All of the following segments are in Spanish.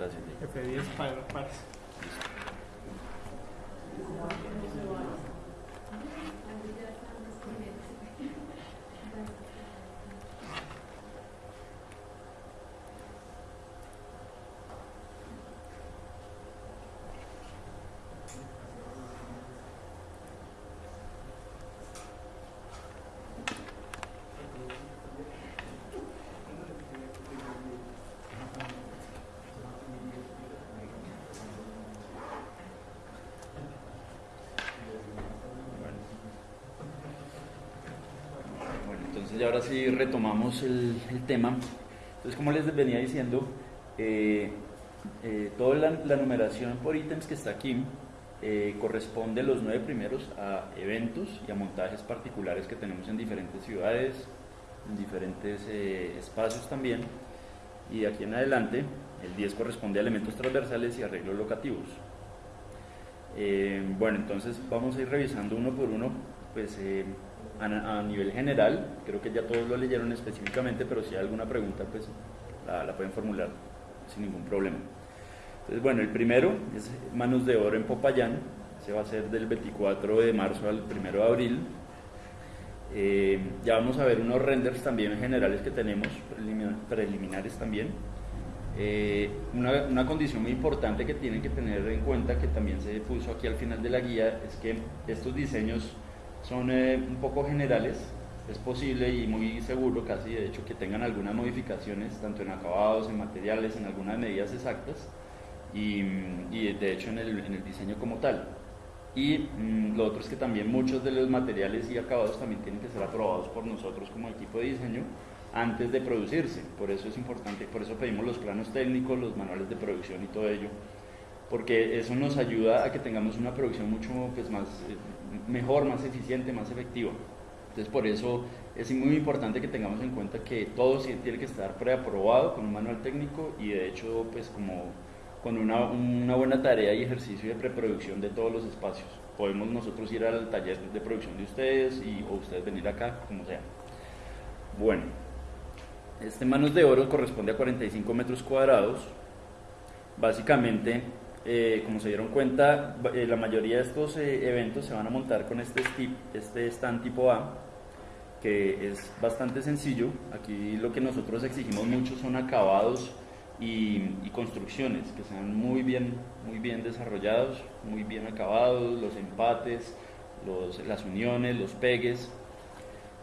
Gracias. F10 para los pares. Ya ahora sí retomamos el, tema. Entonces, como les venía diciendo, eh, eh, toda la, numeración por ítems que está aquí eh, corresponde los nueve primeros a eventos y a montajes particulares que tenemos en diferentes ciudades, en diferentes eh, espacios también. Y de aquí en adelante, el 10 corresponde a elementos transversales y arreglos locativos. Bueno, entonces vamos a ir revisando uno por uno, pues a, a nivel general, creo que ya todos lo leyeron específicamente, pero si hay alguna pregunta, pues la, la pueden formular sin ningún problema. Entonces, bueno, el primero es Manos de Oro en Popayán, se va a hacer del 24 de marzo al 1 de abril. Eh, ya vamos a ver unos renders también generales que tenemos, prelimi- preliminares también. Eh, una, una condición muy importante que tienen que tener en cuenta, que también se puso aquí al final de la guía, es que estos diseños son eh, un poco generales. Es posible y muy seguro, casi de hecho, que tengan algunas modificaciones, tanto en acabados, en materiales, en algunas medidas exactas, y, y de hecho en el, diseño como tal. Y mm, lo otro es que también muchos de los materiales y acabados también tienen que ser aprobados por nosotros como equipo de diseño antes de producirse. Por eso es importante, por eso pedimos los planos técnicos, los manuales de producción y todo ello, porque eso nos ayuda a que tengamos una producción mucho pues, más, eh, mejor, más eficiente, más efectiva. Entonces por eso es muy importante que tengamos en cuenta que todo tiene que estar preaprobado con un manual técnico y de hecho pues como con una, una buena tarea y ejercicio de preproducción de todos los espacios. Podemos nosotros ir al taller de producción de ustedes y, o ustedes venir acá, como sea. Bueno, este Manos de Oro corresponde a 45 metros cuadrados. Básicamente, eh, como se dieron cuenta, eh, la mayoría de estos eh, eventos se van a montar con este, este stand tipo A, que es bastante sencillo. Aquí lo que nosotros exigimos mucho son acabados y, y construcciones que sean muy bien, muy bien desarrollados, muy bien acabados, los empates, los- las uniones, los pegues.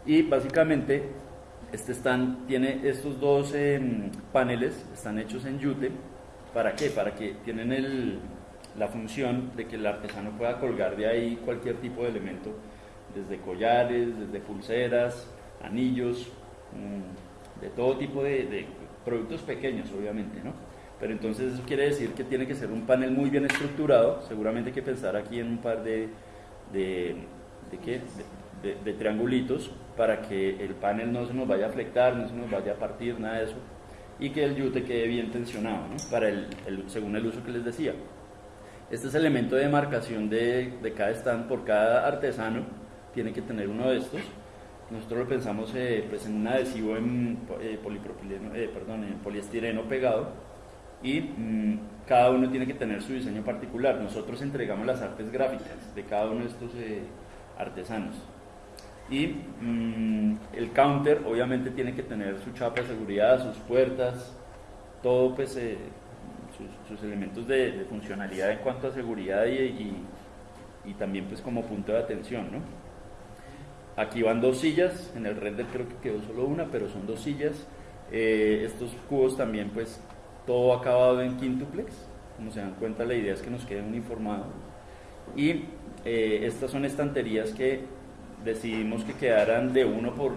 Y básicamente este stand tiene estos dos em, paneles, están hechos en yute. ¿Para qué? Para que tienen el- la función de que el artesano pueda colgar de ahí cualquier tipo de elemento, desde collares, desde pulseras, anillos, mm, de todo tipo de, productos pequeños, obviamente, ¿no? Pero entonces eso quiere decir que tiene que ser un panel muy bien estructurado, seguramente hay que pensar aquí en un par de, de, ¿de qué? De triangulitos para que el panel no se nos vaya a flectar, no se nos vaya a partir, nada de eso, y que el yute quede bien tensionado, ¿no? Para el, el- según el uso que les decía. Este es el elemento de marcación de, de cada stand por cada artesano, tiene que tener uno de estos. Nosotros lo pensamos eh, pues en un adhesivo en eh, polipropileno, eh, perdón, en poliestireno pegado y mm, cada uno tiene que tener su diseño particular. Nosotros entregamos las artes gráficas de cada uno de estos eh, artesanos. Y mm, el counter obviamente tiene que tener su chapa de seguridad, sus puertas, todo pues eh, sus, sus elementos de, de funcionalidad en cuanto a seguridad y, y- y también pues como punto de atención, ¿no? Aquí van dos sillas, en el render creo que quedó solo una, pero son dos sillas. Eh, estos cubos también pues todo acabado en quintuplex, como se dan cuenta la idea es que nos quede uniformado. Y eh, estas son estanterías que decidimos que quedaran de uno por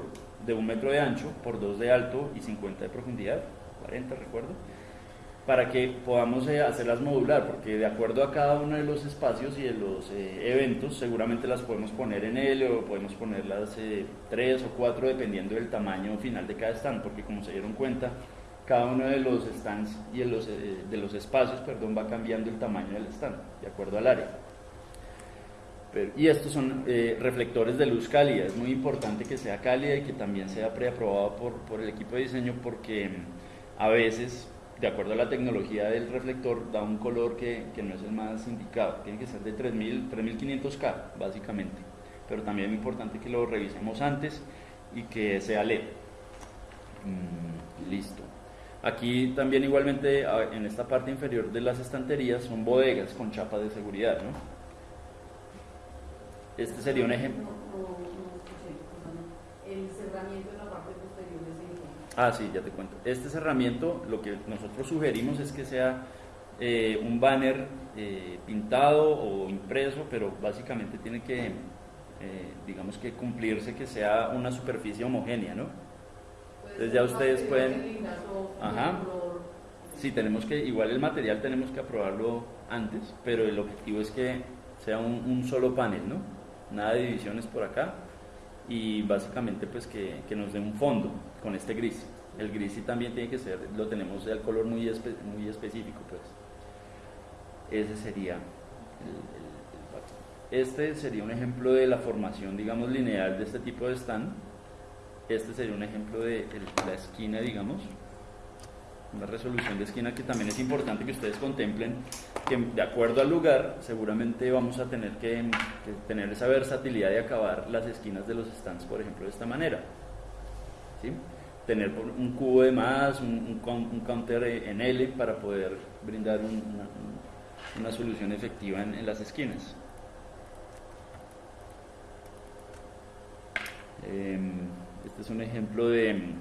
de un metro de ancho por dos de alto y 50 de profundidad, 40 recuerdo, para que podamos eh, hacerlas modular, porque de acuerdo a cada uno de los espacios y de los eh, eventos, seguramente las podemos poner en L o podemos ponerlas eh, tres o cuatro dependiendo del tamaño final de cada stand, porque como se dieron cuenta, cada uno de los stands y de los, eh, de los espacios, perdón, va cambiando el tamaño del stand, de acuerdo al área. Pero- y estos son eh, reflectores de luz cálida. Es muy importante que sea cálida y que también sea preaprobado por, por el equipo de diseño porque mm, a veces de acuerdo a la tecnología del reflector, da un color que, que no es el más indicado. Tiene que ser de 3000, 3500K, básicamente. Pero también es importante que lo revisemos antes y que sea LED. Mm, listo. Aquí también igualmente en esta parte inferior de las estanterías son bodegas con chapa de seguridad, ¿no? Este sería un ejemplo. El cerramiento en la parte posterior Ah, sí, ya te cuento. Este cerramiento, lo que nosotros sugerimos es que sea eh, un banner eh, pintado o impreso, pero básicamente tiene que, eh, digamos que cumplirse que sea una superficie homogénea, ¿no? Entonces ya ustedes pueden... Ajá. Sí, tenemos que, igual el material tenemos que aprobarlo antes, pero el objetivo es que sea un, solo panel, ¿no? Nada de divisiones por acá y básicamente pues que, nos dé un fondo con este gris. El gris sí también tiene que ser, lo tenemos del color muy, muy específico pues. Ese sería este sería un ejemplo de la formación, digamos, lineal de este tipo de stand este sería un ejemplo de la esquina, digamos, una resolución de esquina que también es importante que ustedes contemplen que de acuerdo al lugar seguramente vamos a tener que, tener esa versatilidad de acabar las esquinas de los stands, por ejemplo, de esta manera. ¿sí? Tener un cubo de más, un, counter en L para poder brindar una, solución efectiva en, las esquinas. Eh, este es un ejemplo de,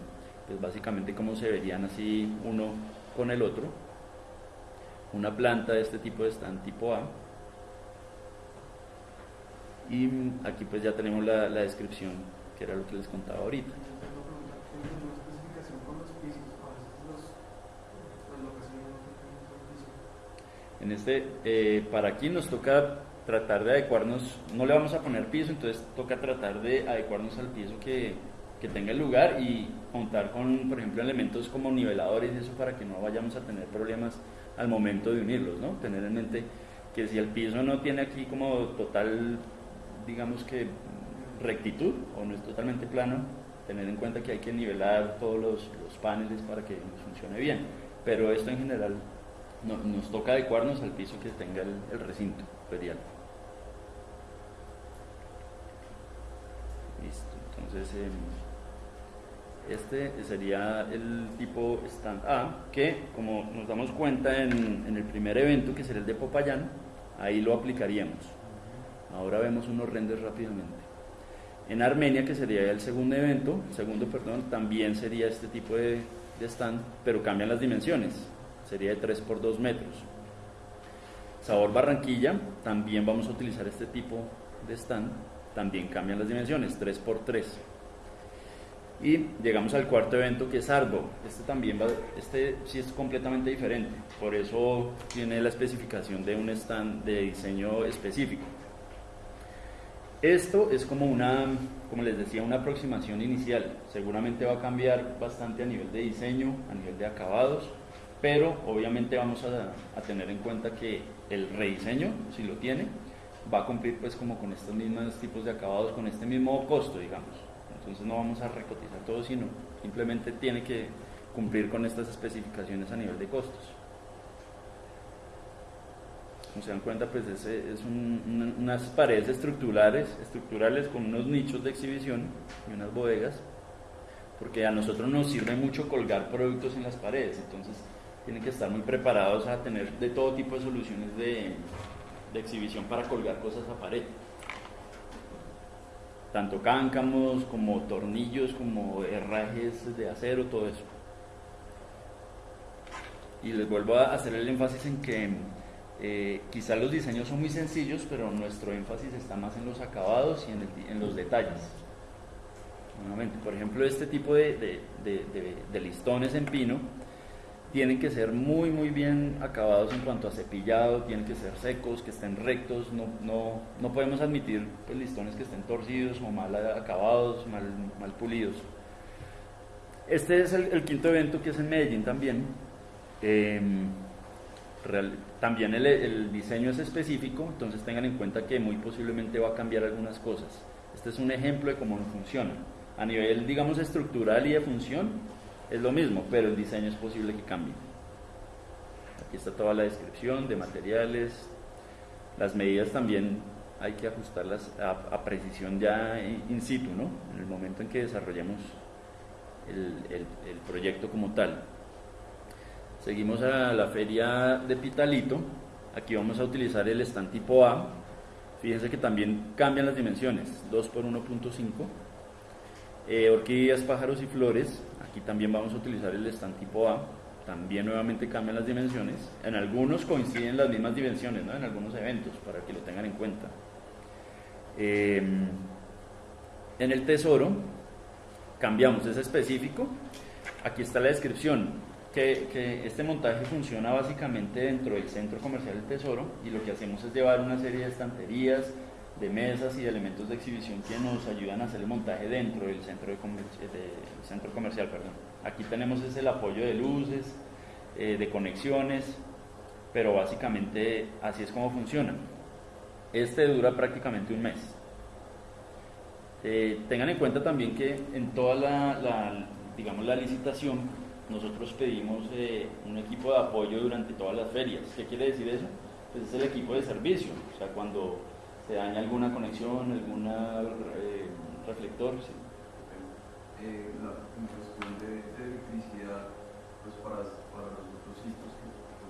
pues básicamente cómo se verían así uno con el otro. Una planta de este tipo de stand tipo A. Y aquí pues ya tenemos la, descripción, que era lo que les contaba ahorita. En este, eh, para aquí nos toca tratar de adecuarnos, no le vamos a poner piso, entonces toca tratar de adecuarnos al piso que, que tenga lugar y contar con, por ejemplo, elementos como niveladores y eso para que no vayamos a tener problemas al momento de unirlos, ¿no? Tener en mente que si el piso no tiene aquí como total, digamos que rectitud o no es totalmente plano, tener en cuenta que hay que nivelar todos los, paneles para que funcione bien. Pero esto en general nos toca adecuarnos al piso que tenga el, recinto ferial. Listo, entonces... Em, este sería el tipo stand A, que como nos damos cuenta en, el primer evento, que será el de Popayán, ahí lo aplicaríamos. Ahora vemos unos renders rápidamente. En Armenia, que sería el segundo evento, segundo, perdón, también sería este tipo de, stand, pero cambian las dimensiones. Sería de 3 por 2 metros. Sabor Barranquilla, también vamos a utilizar este tipo de stand, también cambian las dimensiones, 3 por 3 y llegamos al cuarto evento que es Arbo. Este también va, este sí es completamente diferente, por eso tiene la especificación de un stand de diseño específico. Esto es como una, como les decía, una aproximación inicial. Seguramente va a cambiar bastante a nivel de diseño, a nivel de acabados, pero obviamente vamos a, a tener en cuenta que el rediseño, si lo tiene, va a cumplir pues como con estos mismos tipos de acabados, con este mismo costo, digamos. Entonces no vamos a recotizar todo, sino simplemente tiene que cumplir con estas especificaciones a nivel de costos. Como se dan cuenta, pues es, unas paredes estructurales, estructurales con unos nichos de exhibición y unas bodegas, porque a nosotros nos sirve mucho colgar productos en las paredes, entonces tienen que estar muy preparados a tener de todo tipo de soluciones de, de exhibición para colgar cosas a pared tanto cáncamos como tornillos, como herrajes de acero, todo eso. Y les vuelvo a hacer el énfasis en que eh, quizás los diseños son muy sencillos, pero nuestro énfasis está más en los acabados y en, en los detalles. Nuevamente, por ejemplo, este tipo de, de listones en pino, tienen que ser muy muy bien acabados en cuanto a cepillado, tienen que ser secos, que estén rectos, no, no, no podemos admitir pues, listones que estén torcidos o mal acabados, mal, mal pulidos. Este es el, quinto evento que es en Medellín también. Em, también el, el, diseño es específico, entonces tengan en cuenta que muy posiblemente va a cambiar algunas cosas. Este es un ejemplo de cómo funciona. A nivel, digamos, estructural y de función, es lo mismo, pero el diseño es posible que cambie. Aquí está toda la descripción de materiales, las medidas también hay que ajustarlas a, precisión ya in situ, ¿no? En el momento en que desarrollemos el, proyecto como tal. Seguimos a la feria de Pitalito. Aquí vamos a utilizar el stand tipo A. Fíjense que también cambian las dimensiones, 2 por 1.5. Eh, orquídeas, pájaros y flores. Aquí también vamos a utilizar el stand tipo A también nuevamente cambian las dimensiones. En algunos coinciden las mismas dimensiones, ¿no? en algunos eventos, para que lo tengan en cuenta. Eh, en el tesoro cambiamos, es específico. Aquí está la descripción, que, que, este montaje funciona básicamente dentro del centro comercial del tesoro y lo que hacemos es llevar una serie de estanterías, de mesas y de elementos de exhibición que nos ayudan a hacer el montaje dentro del centro, de centro comercial. Perdón. Aquí tenemos es el apoyo de luces, eh, de conexiones, pero básicamente así es como funciona. Este dura prácticamente un mes. Eh, tengan en cuenta también que en toda la, digamos, la licitación nosotros pedimos eh, un equipo de apoyo durante todas las ferias. ¿Qué quiere decir eso? Pues es el equipo de servicio, o sea, cuando se daña alguna conexión, algún reflector, eh, la cuestión de, electricidad pues para, para los otros sitios que pues,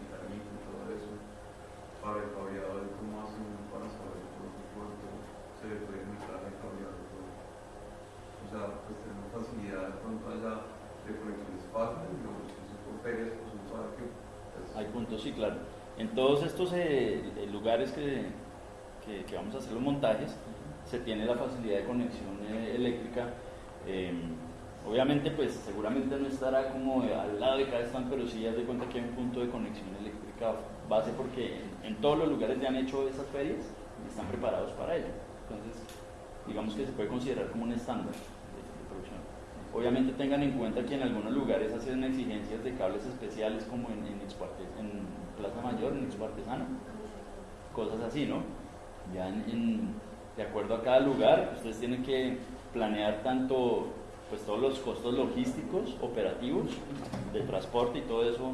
y todo eso, para el cableado, cómo hacen para saber cuánto se le puede meter el cableado. O sea, pues tenemos facilidad de pronto allá de conexiones fáciles, digamos, si por ferias, pues sabe que... Pues, Hay puntos, sí, claro. En todos estos eh, lugares que, que, que, vamos a hacer los montajes, se tiene la facilidad de conexión eh, eléctrica Em, obviamente, pues seguramente no estará como al lado de cada stand, pero sí ya de cuenta que hay un punto de conexión eléctrica base porque en, todos los lugares ya han hecho esas ferias y están preparados para ello. Entonces, digamos que se puede considerar como un estándar de, producción. Obviamente tengan en cuenta que en algunos lugares hacen exigencias de cables especiales como en, en, en Plaza Mayor, en Expo Artesano, cosas así, ¿no? Ya de acuerdo a cada lugar, ustedes tienen que planear tanto pues todos los costos logísticos, operativos, de transporte y todo eso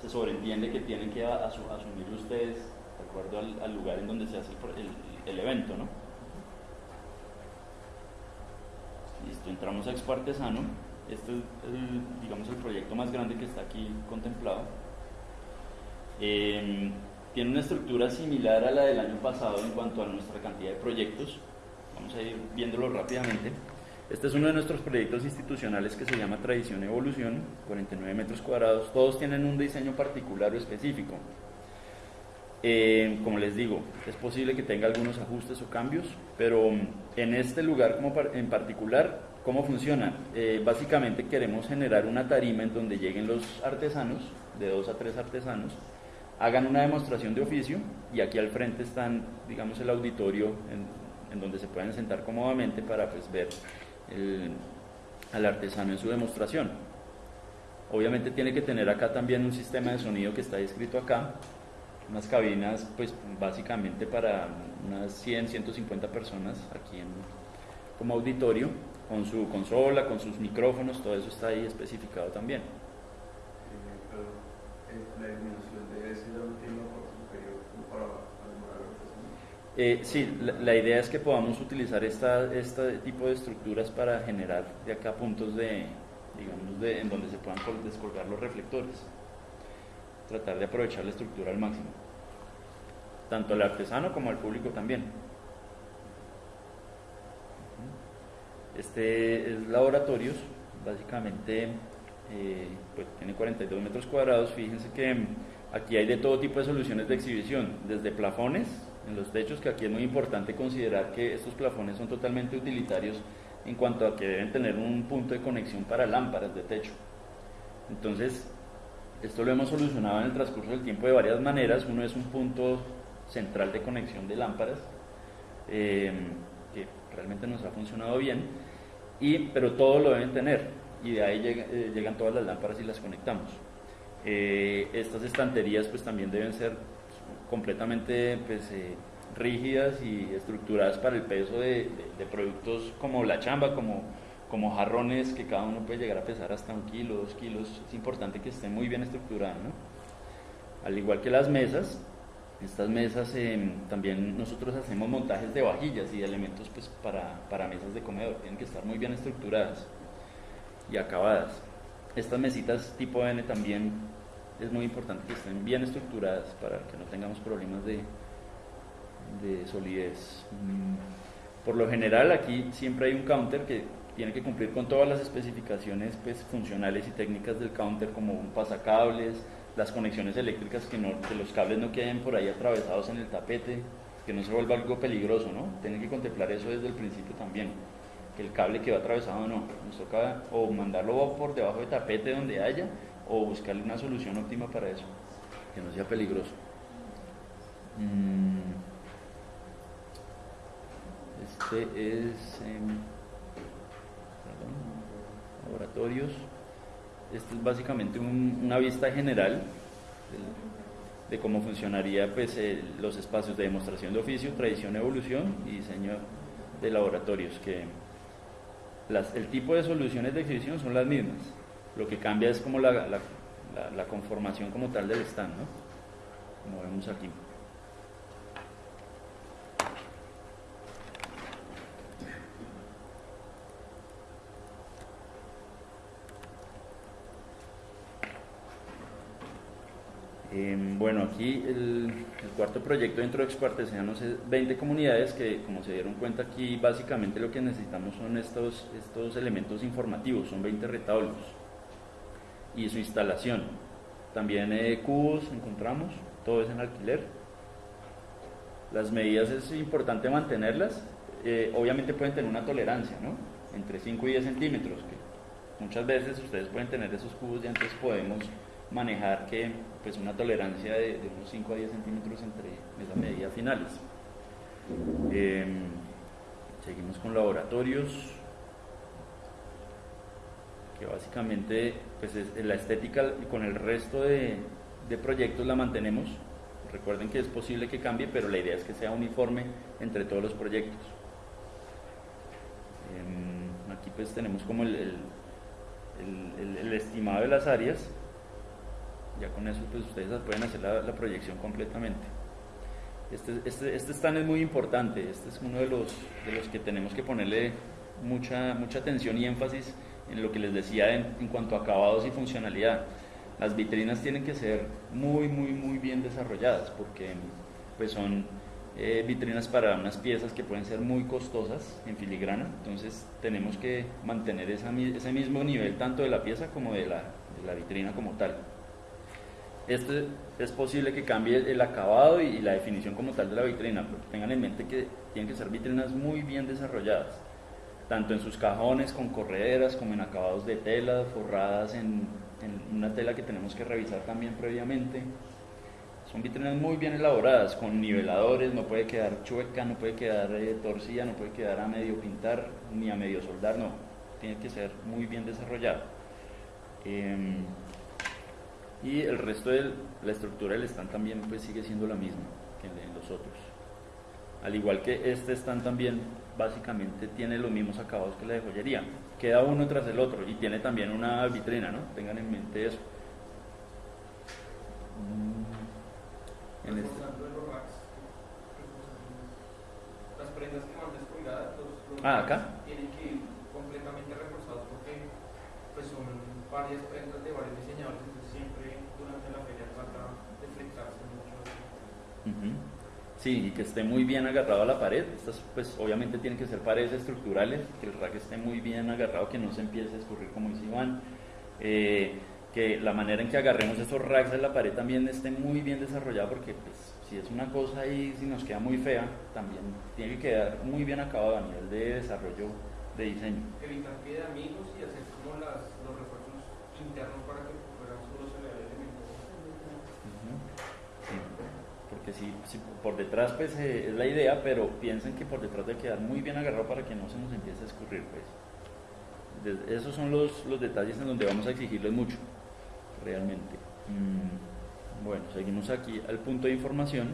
se sobreentiende que tienen que asumir ustedes de acuerdo al, lugar en donde se hace el, evento, ¿no? Listo, entramos a Expo Artesano. Este es, el, digamos, el proyecto más grande que está aquí contemplado. Em, tiene una estructura similar a la del año pasado en cuanto a nuestra cantidad de proyectos. Vamos a ir viéndolo rápidamente. Este es uno de nuestros proyectos institucionales que se llama Tradición Evolución, 49 metros cuadrados. Todos tienen un diseño particular o específico. Eh, como les digo, es posible que tenga algunos ajustes o cambios, pero en este lugar como en particular, ¿cómo funciona? Eh, básicamente queremos generar una tarima en donde lleguen los artesanos, de dos a tres artesanos, hagan una demostración de oficio y aquí al frente están, digamos, el auditorio en, donde se pueden sentar cómodamente para pues, ver al artesano en su demostración. Obviamente tiene que tener acá también un sistema de sonido que está descrito acá, unas cabinas pues básicamente para unas 100, 150 personas aquí en, como auditorio, con su consola, con sus micrófonos, todo eso está ahí especificado también. Eh, sí, la, idea es que podamos utilizar esta, este tipo de estructuras para generar de acá puntos de, digamos, de, en donde se puedan descolgar los reflectores. Tratar de aprovechar la estructura al máximo. Tanto al artesano como al público también. Este es laboratorios, básicamente eh, pues tiene 42 metros cuadrados. Fíjense que aquí hay de todo tipo de soluciones de exhibición, desde plafones en los techos, que aquí es muy importante considerar que estos plafones son totalmente utilitarios en cuanto a que deben tener un punto de conexión para lámparas de techo. Entonces, esto lo hemos solucionado en el transcurso del tiempo de varias maneras. Uno es un punto central de conexión de lámparas, eh, que realmente nos ha funcionado bien, y, pero todo lo deben tener, y de ahí eh, llegan todas las lámparas y las conectamos. Eh, estas estanterías pues también deben ser completamente pues, eh, rígidas y estructuradas para el peso de, productos como la chamba, como, como jarrones que cada uno puede llegar a pesar hasta un kilo, dos kilos. Es importante que esté muy bien estructurada. ¿no? Al igual que las mesas, estas mesas em, también nosotros hacemos montajes de vajillas y de elementos pues, para, para mesas de comedor. Tienen que estar muy bien estructuradas y acabadas. Estas mesitas tipo N también es muy importante que estén bien estructuradas para que no tengamos problemas de, de solidez. Mm, por lo general aquí siempre hay un counter que tiene que cumplir con todas las especificaciones pues, funcionales y técnicas del counter como un pasacables, las conexiones eléctricas, que, no, que los cables no queden por ahí atravesados en el tapete, que no se vuelva algo peligroso, ¿no? Tienen que contemplar eso desde el principio también, que el cable quedó atravesado no, nos toca o mandarlo por debajo de tapete donde haya, o buscarle una solución óptima para eso, que no sea peligroso. Mm. Este es em, laboratorios. Esto es básicamente una vista general de, cómo funcionaría pues, eh, los espacios de demostración de oficio, tradición, evolución y diseño de laboratorios, que el tipo de soluciones de exhibición son las mismas. Lo que cambia es como la, conformación como tal del stand, ¿no? como vemos aquí. Em, bueno, aquí el, cuarto proyecto dentro de Expartesianos es 20 comunidades que, como se dieron cuenta aquí, básicamente lo que necesitamos son estos, estos elementos informativos, son 20 retablos y su instalación. También eh, cubos encontramos, todo es en alquiler. Las medidas es importante mantenerlas, eh, obviamente pueden tener una tolerancia, ¿no? Entre 5 y 10 centímetros, que muchas veces ustedes pueden tener esos cubos y entonces podemos manejar que pues una tolerancia de, unos 5 a 10 centímetros entre esas medidas finales. Em, seguimos con laboratorios, que básicamente pues es, la estética con el resto de, proyectos la mantenemos. Recuerden que es posible que cambie, pero la idea es que sea uniforme entre todos los proyectos. Em, aquí pues tenemos como el, estimado de las áreas ya con eso pues ustedes pueden hacer la, proyección completamente. Este, este, este, stand es muy importante, este es uno de los, de los que tenemos que ponerle mucha, mucha atención y énfasis en lo que les decía en, cuanto a acabados y funcionalidad. Las vitrinas tienen que ser muy, muy, muy bien desarrolladas porque pues son eh, vitrinas para unas piezas que pueden ser muy costosas en filigrana, entonces tenemos que mantener ese mismo nivel tanto de la pieza como de la, de la vitrina como tal. Este es posible que cambie el acabado y la definición como tal de la vitrina, pero tengan en mente que tienen que ser vitrinas muy bien desarrolladas, tanto en sus cajones con correderas como en acabados de tela, forradas en, una tela que tenemos que revisar también previamente. Son vitrinas muy bien elaboradas, con niveladores, no puede quedar chueca, no puede quedar eh, torcida, no puede quedar a medio pintar ni a medio soldar, no, tiene que ser muy bien desarrollado. Em, y el resto de la estructura del stand también pues sigue siendo la misma que en los otros. Al igual que este stand también básicamente tiene los mismos acabados que la de joyería. Queda uno tras el otro y tiene también una vitrina, ¿no? Tengan en mente eso. Mm. En este. Las prendas que van descolgadas, los, ah, acá. tienen que ir completamente reforzados porque pues son varias prendas de varios diseñadores Sí, y que esté muy bien agarrado a la pared. Estas, pues, obviamente tienen que ser paredes estructurales, que el rack esté muy bien agarrado, que no se empiece a escurrir como dice Iván. Eh, que la manera en que agarremos estos racks de la pared también esté muy bien desarrollada, porque pues, si es una cosa ahí, si nos queda muy fea, también tiene que quedar muy bien acabado a nivel de desarrollo de diseño. Evitar que de amigos y hacer como los refuerzos internos para que si, por detrás pues eh, es la idea, pero piensen que por detrás debe quedar muy bien agarrado para que no se nos empiece a escurrir pues. esos son los, los, detalles en donde vamos a exigirles mucho, realmente. Mm, bueno, seguimos aquí al punto de información.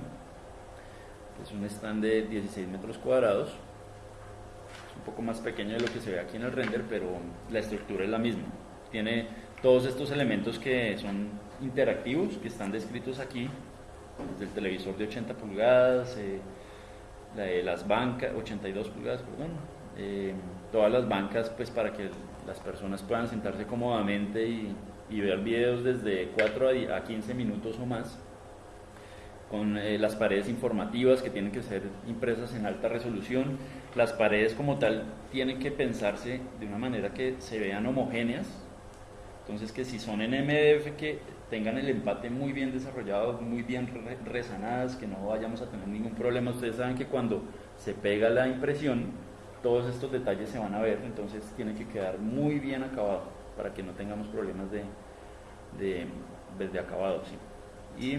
Es un stand de 16 metros cuadrados. Es un poco más pequeño de lo que se ve aquí en el render, pero la estructura es la misma. Tiene todos estos elementos que son interactivos, que están descritos aquí, desde el televisor de 80 pulgadas, eh, la de las bancas, 82 pulgadas, perdón, eh, todas las bancas pues para que las personas puedan sentarse cómodamente y, y ver videos desde 4 a 15 minutos o más con eh, las paredes informativas que tienen que ser impresas en alta resolución. Las paredes como tal tienen que pensarse de una manera que se vean homogéneas, entonces que si son en MDF que tengan el empate muy bien desarrollado, muy bien resanadas, que no vayamos a tener ningún problema. Ustedes saben que cuando se pega la impresión, todos estos detalles se van a ver, entonces tiene que quedar muy bien acabado para que no tengamos problemas de, de, pues, de acabado. Y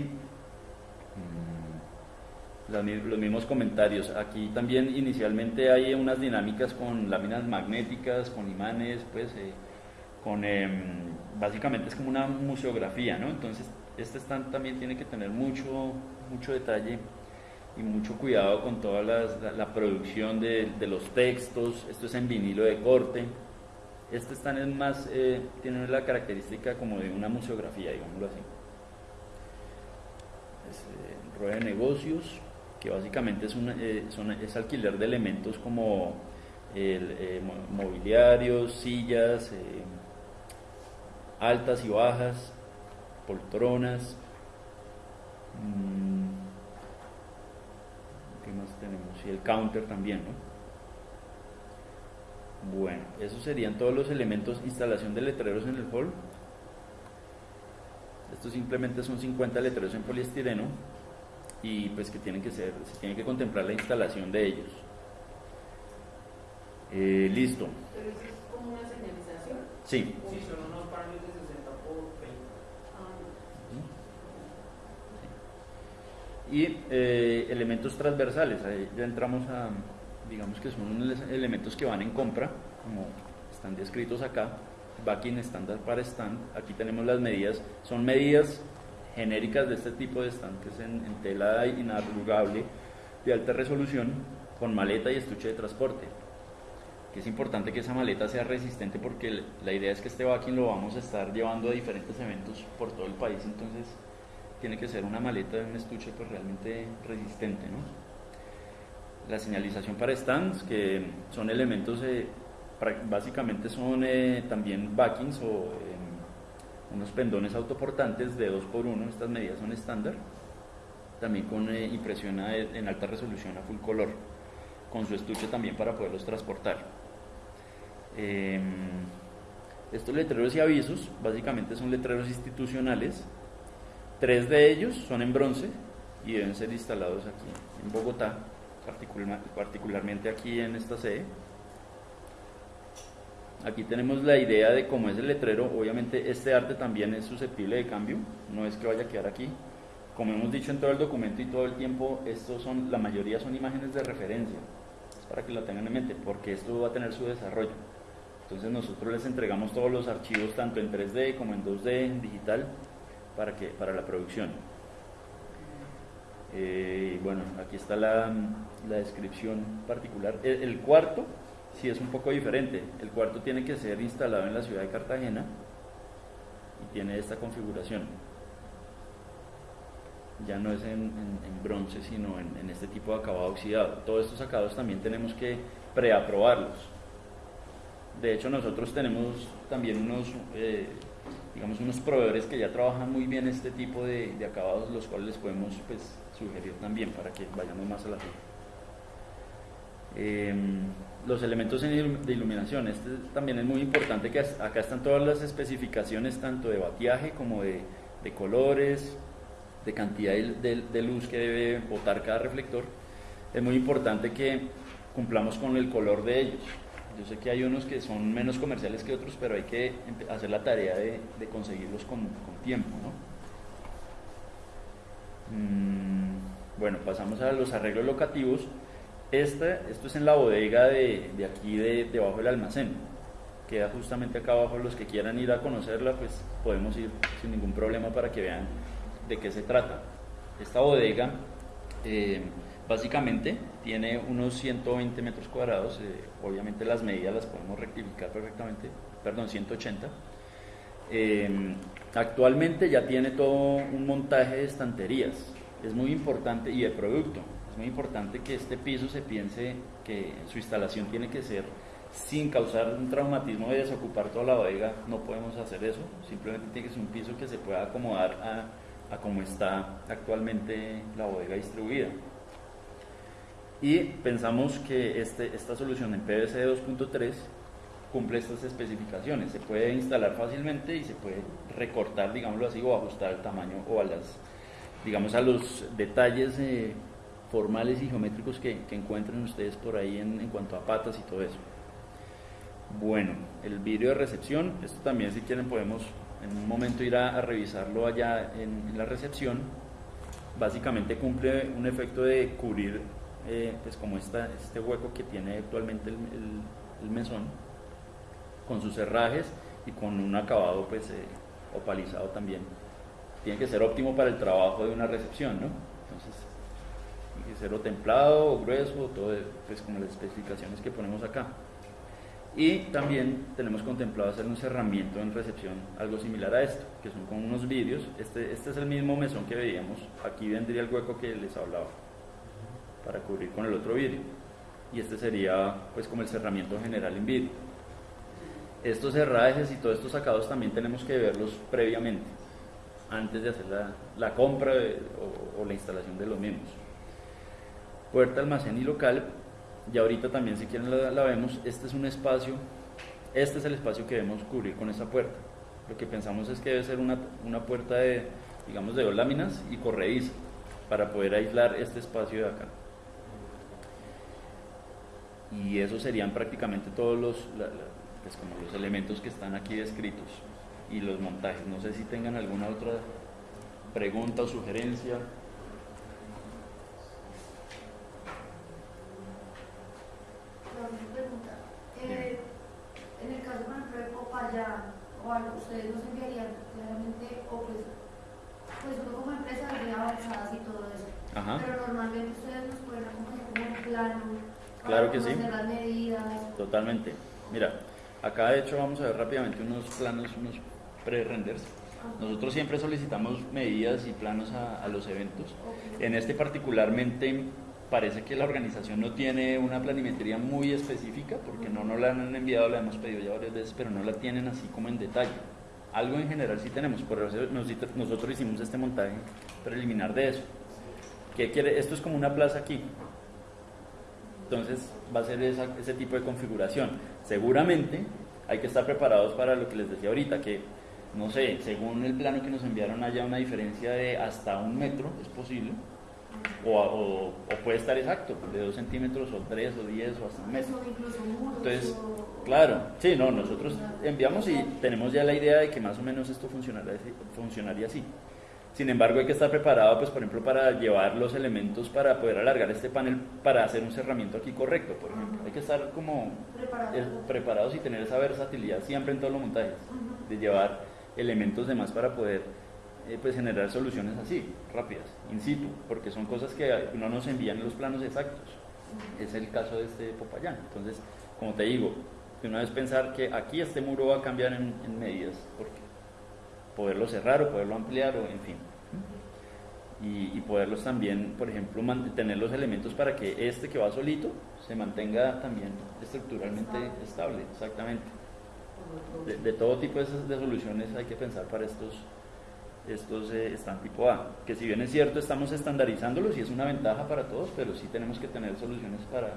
Mm, los mismos comentarios. Aquí también inicialmente hay unas dinámicas con láminas magnéticas, con imanes, pues eh, con em, básicamente es como una museografía, ¿no? Entonces este stand también tiene que tener mucho, mucho detalle y mucho cuidado con toda la, producción de, los textos. Esto es en vinilo de corte. Este stand es más, eh, tiene la característica como de una museografía, digámoslo así es, eh, rueda de negocios, que básicamente es, eh, es alquiler de elementos como eh, mobiliarios, sillas, altas y bajas, poltronas. Mm, ¿Qué más tenemos? Y el counter también, ¿no? Bueno, esos serían todos los elementos, instalación de letreros en el hall. Estos simplemente son 50 letreros en poliestireno y pues que tienen que ser, se tiene que contemplar la instalación de ellos. Eh, listo. ¿Pero eso es como una señalización? Sí. Sí, son unos paneles de 60 por 20. Y eh, elementos transversales, ahí ya entramos a, digamos que son elementos que van en compra, como están descritos acá backing estándar para stand. Aquí tenemos las medidas, son medidas genéricas de este tipo de stand, que es en, tela inarrugable de alta resolución con maleta y estuche de transporte. Que es importante que esa maleta sea resistente porque la idea es que este backing lo vamos a estar llevando a diferentes eventos por todo el país, entonces tiene que ser una maleta de un estuche pues realmente resistente. La señalización para stands, que son elementos eh, básicamente son eh, también backings o eh, unos pendones autoportantes de 2x1, estas medidas son estándar, también con impresión en alta resolución a full color, con su estuche también para poderlos transportar. Em, estos letreros y avisos básicamente son letreros institucionales, tres de ellos son en bronce y deben ser instalados aquí en Bogotá, particularmente aquí en esta sede Aquí tenemos la idea de cómo es el letrero. Obviamente este arte también es susceptible de cambio, no es que vaya a quedar aquí. Como hemos dicho en todo el documento y todo el tiempo, estos son, la mayoría son imágenes de referencia, es para que la tengan en mente, porque esto va a tener su desarrollo. Entonces nosotros les entregamos todos los archivos tanto en 3D como en 2D, en digital, para, que, para la producción. Eh, bueno, aquí está la, descripción particular. el cuarto sí es un poco diferente. El cuarto tiene que ser instalado en la ciudad de Cartagena y tiene esta configuración. Ya no es en, bronce, sino en, este tipo de acabado oxidado. Todos estos acabados también tenemos que preaprobarlos. De hecho, nosotros tenemos también unos, eh, digamos, unos proveedores que ya trabajan muy bien este tipo de, acabados, los cuales les podemos pues, sugerir también para que vayamos más a la gente. Em, los elementos de iluminación. Este también es muy importante que acá están todas las especificaciones tanto de batiaje como de, colores, de cantidad de, luz que debe botar cada reflector. Es muy importante que cumplamos con el color de ellos. Yo sé que hay unos que son menos comerciales que otros, pero hay que hacer la tarea de, conseguirlos con, tiempo. Mm, bueno, pasamos a los arreglos locativos esto es en la bodega de, aquí de, debajo del almacén. Queda justamente acá abajo. Los que quieran ir a conocerla, pues podemos ir sin ningún problema para que vean de qué se trata. Esta bodega eh, básicamente tiene unos 120 metros cuadrados. Eh, obviamente las medidas las podemos rectificar perfectamente. Perdón, 180. Eh, actualmente ya tiene todo un montaje de estanterías. Es muy importante, y de producto, es muy importante que este piso se piense que su instalación tiene que ser sin causar un traumatismo de desocupar toda la bodega, no podemos hacer eso, simplemente tiene que ser un piso que se pueda acomodar a, a cómo está actualmente la bodega distribuida. Y pensamos que este, esta solución en PVC 2.3 cumple estas especificaciones. Se puede instalar fácilmente y se puede recortar, digámoslo así, o ajustar el tamaño o a las, digamos, a los detalles eh, formales y geométricos que, que, encuentren ustedes por ahí en, en, cuanto a patas y todo eso. Bueno, el vídeo de recepción, esto también si quieren podemos en un momento ir a, a revisarlo allá en, en, la recepción. Básicamente cumple un efecto de cubrir eh, pues como este hueco que tiene actualmente el, mesón con sus herrajes y con un acabado pues eh, opalizado también. Tiene que ser óptimo para el trabajo de una recepción, ¿no? Entonces, tiene que ser o templado o grueso, todo pues como las especificaciones que ponemos acá. Y también tenemos contemplado hacer un cerramiento en recepción, algo similar a esto, que son con unos vídeos. Este, este es el mismo mesón que veíamos. Aquí vendría el hueco que les hablaba, para cubrir con el otro vídeo. Y este sería pues como el cerramiento general en vídeo estos herrajes y todos estos sacados también tenemos que verlos previamente, antes de hacer la, la compra o, la instalación de los mismos. Puerta, almacén y local, ya ahorita también si quieren la, la, vemos, este es un espacio, este es el espacio que debemos cubrir con esta puerta. Lo que pensamos es que debe ser una, una puerta de, digamos, de dos láminas y corrediza, para poder aislar este espacio de acá. Y esos serían prácticamente todos los, la, pues como los elementos que están aquí descritos y los montajes. No sé si tengan alguna otra pregunta o sugerencia. Eh, en el caso, por ejemplo, de Popayán o algo, ustedes nos enviarían claramente, o pues, pues uno como empresa de avanzadas y todo eso. Ajá. Pero normalmente ustedes nos pueden acompañar como un plano. Claro que sí. las medidas. Totalmente. Mira, Acá de hecho vamos a ver rápidamente unos planos, unos pre-renders. Nosotros siempre solicitamos medidas y planos a, a los eventos. En este particularmente parece que la organización no tiene una planimetría muy específica porque no nos la han enviado, la hemos pedido ya varias veces, pero no la tienen así como en detalle. Algo en general sí tenemos, por eso nosotros hicimos este montaje preliminar de eso. ¿Qué quiere? Esto es como una plaza aquí. Entonces va a ser esa, ese tipo de configuración. Seguramente hay que estar preparados para lo que les decía ahorita, que no sé, según el plano que nos enviaron haya una diferencia de hasta un metro, es posible, o, o, o puede estar exacto, de dos centímetros o tres o diez o hasta un metro. Entonces, claro, sí, no, nosotros enviamos y tenemos ya la idea de que más o menos esto funcionaría, funcionaría así. Sin embargo, hay que estar preparado, pues, por ejemplo, para llevar los elementos para poder alargar este panel para hacer un cerramiento aquí correcto, por ejemplo. Hay que estar como Preparado. preparados y tener esa versatilidad siempre en todos los montajes, de llevar elementos de más para poder eh, pues generar soluciones así, rápidas, in situ, porque son cosas que no nos envían los planos exactos. Es el caso de este Popayán. Entonces, como te digo, de una vez pensar que aquí este muro va a cambiar en, en medidas, porque poderlo cerrar o poderlo ampliar o en fin. Y, y, poderlos también, por ejemplo, mantener los elementos para que este que va solito se mantenga también estructuralmente estable, exactamente. De, de todo tipo de, de, soluciones hay que pensar para estos, estos eh, están tipo A, que si bien es cierto estamos estandarizándolos y es una ventaja para todos, pero sí tenemos que tener soluciones para,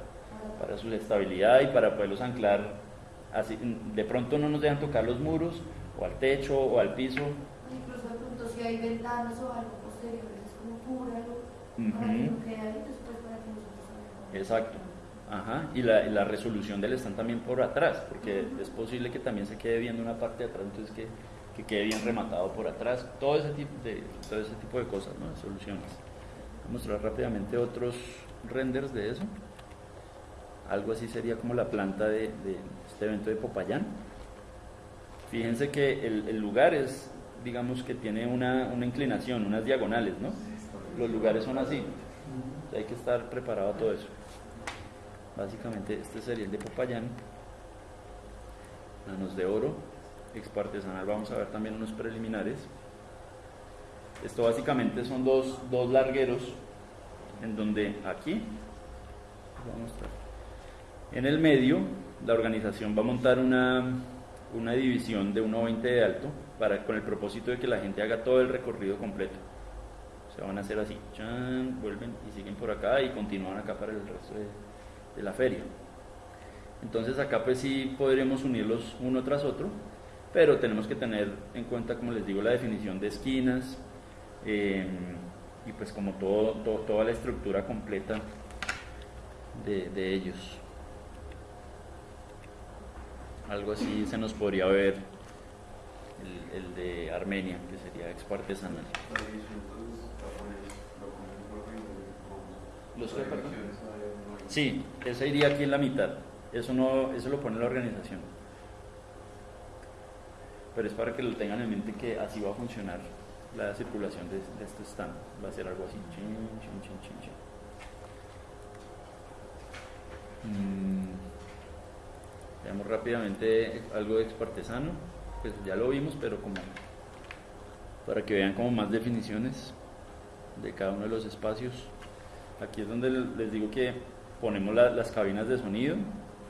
para su estabilidad y para poderlos anclar así, de pronto no nos dejan tocar los muros o al techo o al piso. Incluso de pronto si hay ventanas o algo posterior, es como cúbralo, uh -huh. para que no quede ahí, después para que nosotros Exacto. Ajá. Y la, y la, resolución del stand también por atrás, porque uh -huh. es posible que también se quede viendo una parte de atrás, entonces que, que quede bien rematado por atrás. Todo ese tipo de, todo ese tipo de cosas, ¿no? De soluciones. Voy a mostrar rápidamente otros renders de eso. Algo así sería como la planta de, de este evento de Popayán. Fíjense que el, lugar es, digamos que tiene una, una, inclinación, unas diagonales, ¿no? Los lugares son así. Hay que estar preparado a todo eso. Básicamente este sería el de Popayán. Manos de oro. expartesanal vamos a ver también unos preliminares. Esto básicamente son dos, dos largueros en donde aquí, voy a mostrar, en el medio la organización va a montar una, una división de 1,20 de alto para, con el propósito de que la gente haga todo el recorrido completo. O sea, van a hacer así, chan, vuelven y siguen por acá y continúan acá para el resto de, la feria. Entonces acá pues sí podremos unirlos uno tras otro, pero tenemos que tener en cuenta, como les digo, la definición de esquinas eh, y pues como todo, toda la estructura completa de ellos. Algo así se nos podría ver el, el de Armenia, que sería expartesanal. ¿Los qué, perdón? Sí, ese iría aquí en la mitad. Eso no, eso lo pone la organización. Pero es para que lo tengan en mente que así va a funcionar la circulación de, de este stand. Va a ser algo así. Chin, chin, chin, chin, chin. Mm, Veamos rápidamente algo de expartesano. Pues ya lo vimos, pero como para que vean como más definiciones de cada uno de los espacios. Aquí es donde les digo que ponemos la- las cabinas de sonido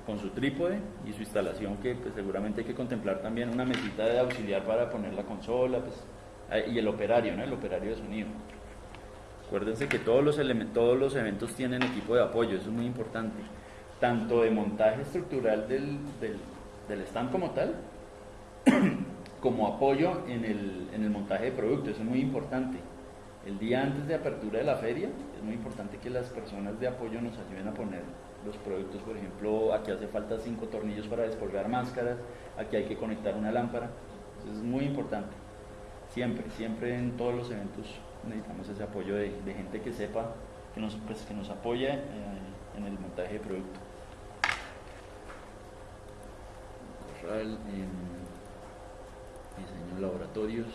con su trípode y su instalación que pues, seguramente hay que contemplar también una mesita de auxiliar para poner la consola pues, eh, y el operario, ¿no? el operario de sonido. Acuérdense que todos los, todos los eventos tienen equipo de apoyo, eso es muy importante, tanto de montaje estructural del, del, stand como tal, como apoyo en el, en el montaje de producto, eso es muy importante. El día antes de apertura de la feria es muy importante que las personas de apoyo nos ayuden a poner los productos. Por ejemplo, aquí hace falta cinco tornillos para descolgar máscaras, aquí hay que conectar una lámpara. Eso es muy importante. Siempre, siempre en todos los eventos necesitamos ese apoyo de, de gente que sepa, que nos, pues, que nos apoye eh, en el montaje de producto. Diseño laboratorios.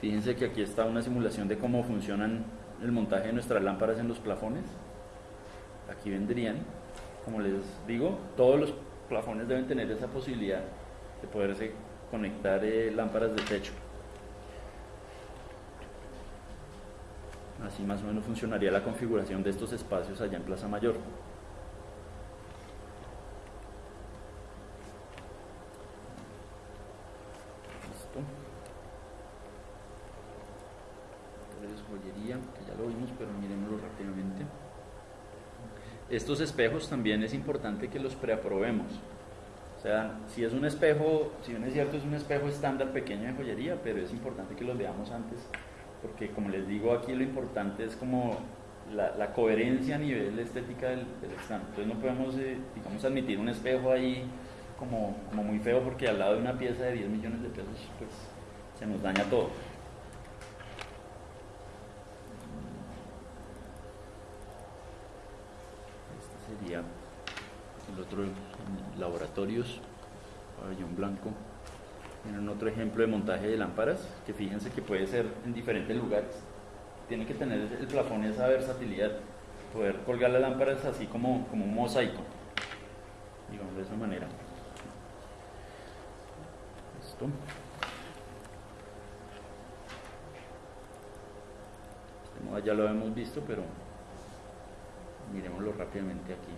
Fíjense que aquí está una simulación de cómo funcionan el montaje de nuestras lámparas en los plafones. Aquí vendrían, como les digo, todos los plafones deben tener esa posibilidad de poderse conectar eh, lámparas de techo. Así más o menos funcionaría la configuración de estos espacios allá en Plaza Mayor. Listo. Entonces, joyería, que ya lo vimos, pero miremoslo rápidamente. Estos espejos también es importante que los preaprobemos. O sea, si es un espejo, si bien es cierto, es un espejo estándar pequeño de joyería, pero es importante que los veamos antes, porque como les digo aquí, lo importante es como la, coherencia a nivel estética del, del stand. Entonces no podemos, eh, digamos, admitir un espejo ahí como, como muy feo, porque al lado de una pieza de 10 millones de pesos, pues se nos daña todo. El otro laboratorios, pabellón blanco. Tienen otro ejemplo de montaje de lámparas, que fíjense que puede ser en diferentes lugares. Tiene que tener el plafón esa versatilidad, poder colgar las lámparas así como, como un mosaico, digamos de esa manera. Esto. Este ya lo hemos visto, pero miremoslo rápidamente aquí.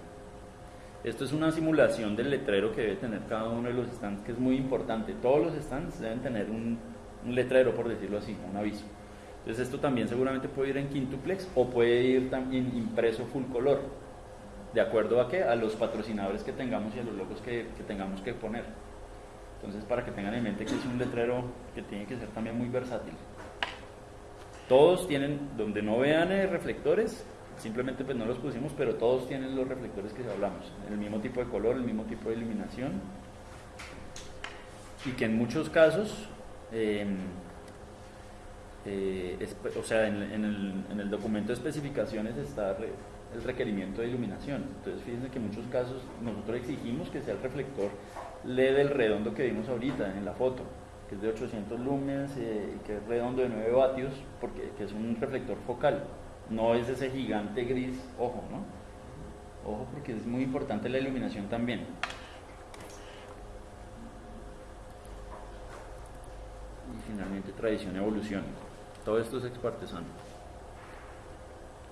Esto es una simulación del letrero que debe tener cada uno de los stands, que es muy importante. Todos los stands deben tener un, un letrero, por decirlo así, un aviso. Entonces esto también seguramente puede ir en quintuplex o puede ir también impreso full color, de acuerdo a qué, a los patrocinadores que tengamos y a los logos que, que tengamos que poner. Entonces para que tengan en mente que es un letrero que tiene que ser también muy versátil. Todos tienen, donde no vean eh, reflectores, simplemente pues no los pusimos, pero todos tienen los reflectores que hablamos, el mismo tipo de color, el mismo tipo de iluminación, y que en muchos casos, eh, eh, o sea, en, el, en el documento de especificaciones está el requerimiento de iluminación, entonces fíjense que en muchos casos nosotros exigimos que sea el reflector LED del redondo que vimos ahorita en la foto, que es de 800 lumens eh, que es redondo de 9 vatios, porque que es un reflector focal, no es ese gigante gris, ojo, ¿no? Ojo porque es muy importante la iluminación también. Y finalmente tradición, evolución. Todo esto es expartesano.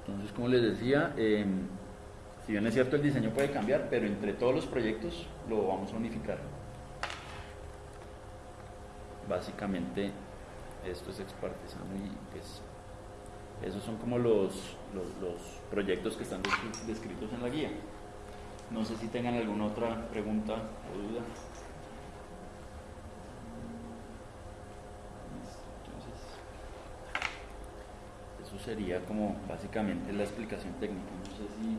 Entonces, como les decía, em, si bien es cierto el diseño puede cambiar, pero entre todos los proyectos lo vamos a unificar. Básicamente esto es expartesano y es esos son como los, los, los proyectos que están descri- descritos en la guía. No sé si tengan alguna otra pregunta o duda. Entonces, eso sería como básicamente la explicación técnica. No sé si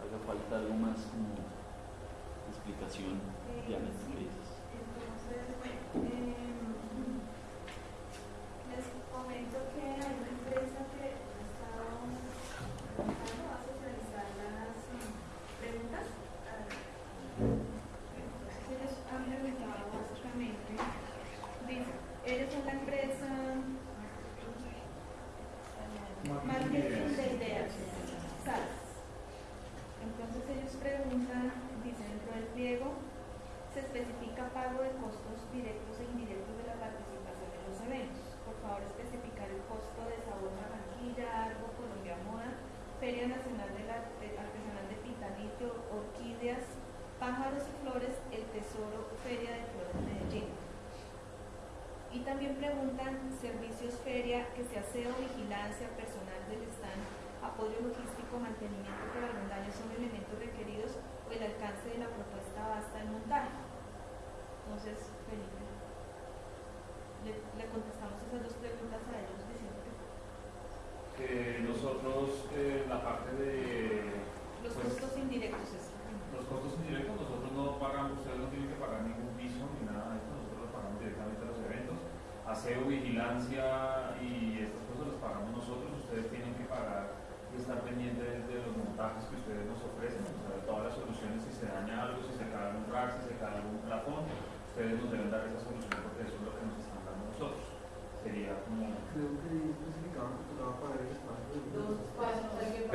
haga falta algo más como explicación. Diana, ¿qué dices? Entonces, bueno, em,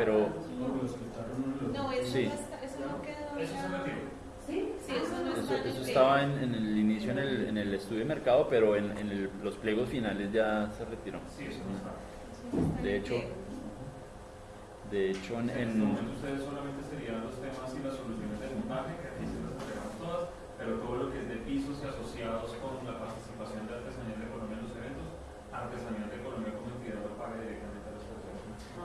los- No, eso Sí. no está, eso no quedó eso se ya- retiró. ¿Sí? Sí, eso no está eso estaba en, en el inicio en el, en el estudio de mercado, pero en, en el- los pliegos finales ya se retiró. Sí, eso no está. Eso está De hecho. De hecho, en, En este en- momento ustedes solamente serían los temas y las soluciones de montaje, que aquí se las entregamos todas, pero todo lo que es de pisos y asociados con la participación de Artesanía de Colombia en los eventos, Artesanía de Colombia como entidad lo paga directamente.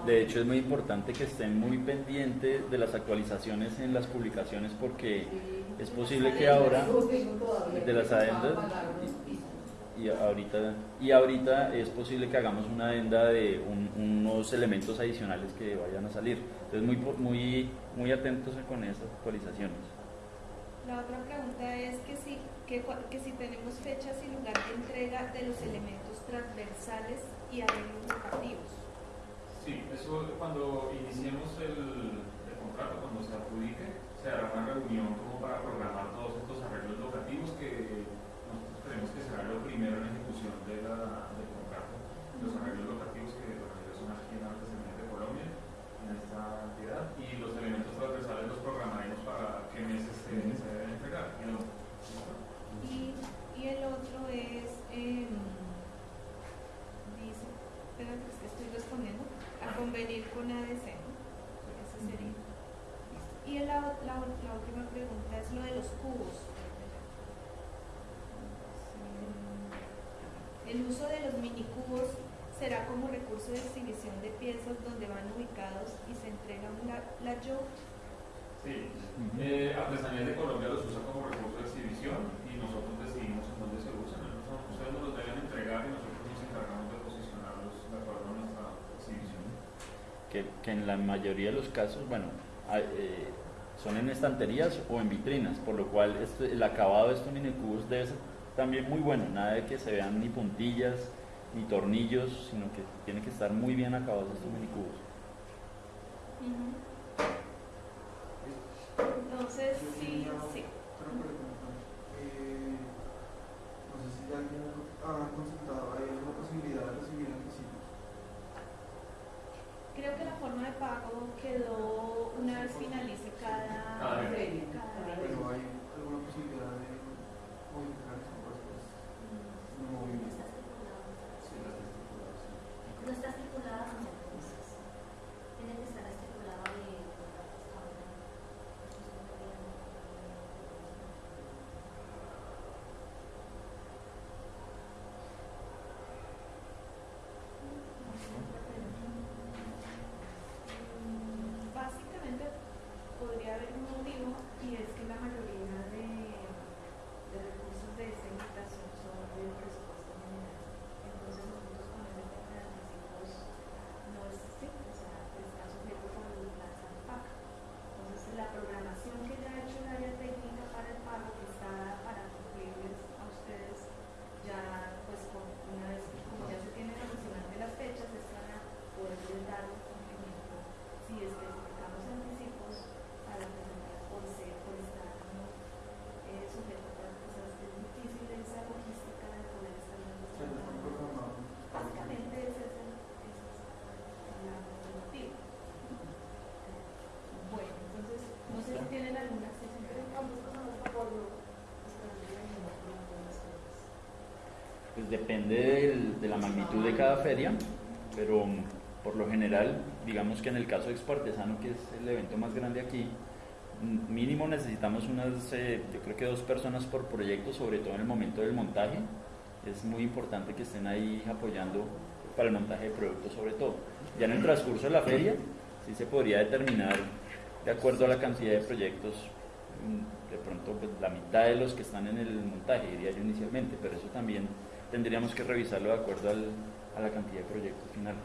De hecho es muy importante que estén muy pendientes de las actualizaciones en las publicaciones porque es posible que ahora de las adendas y ahorita y ahorita es posible que hagamos una adenda de un- unos elementos adicionales que vayan a salir. Entonces muy muy muy atentos con esas actualizaciones. La otra pregunta es que si, que, si tenemos fechas y lugar de entrega de los elementos transversales y locativos. Sí, eso cuando iniciemos el, contrato, cuando se adjudique, se hará una reunión como para programar todos estos arreglos locativos que nosotros creemos que será lo primero en ejecución de la, del contrato. Los arreglos locativos que bueno, ellos son aquí en Artesanía de Colombia, en esta entidad, y los elementos transversales los programaremos para qué meses se, se deben entregar. Y no- Y, y el otro es, em, dice, espérate, es que estoy respondiendo, a con ADC, ¿no? Ese sería. Y la, la, la última pregunta es lo de los cubos. El uso de los mini cubos será como recurso de exhibición de piezas donde van ubicados y se entrega una, la yo. Sí, eh, Artesanías de Colombia los usa como recurso de exhibición y nosotros decidimos en dónde se usan. Nosotros- Ustedes nos los deben entregar y nosotros nos encargamos de posicionarlos de acuerdo a nuestra exhibición. Que, en la mayoría de los casos, bueno, eh, son en estanterías o en vitrinas, por lo cual este- el acabado de estos minicubos debe ser también muy bueno, nada de que se vean ni puntillas ni tornillos, sino que tiene que estar muy bien acabados estos minicubos. Entonces, depende del, de la magnitud de cada feria, pero um, por lo general, digamos que en el caso de Expo Artesano, que es el evento más grande aquí, mínimo necesitamos unas, eh, yo creo que dos personas por proyecto, sobre todo en el momento del montaje. Es muy importante que estén ahí apoyando para el montaje de productos sobre todo. Ya en el transcurso de la feria, sí se podría determinar, de acuerdo a la cantidad de proyectos, de pronto pues, la mitad de los que están en el montaje, diría yo inicialmente, pero eso también tendríamos que revisarlo de acuerdo al, a la cantidad de proyectos finales.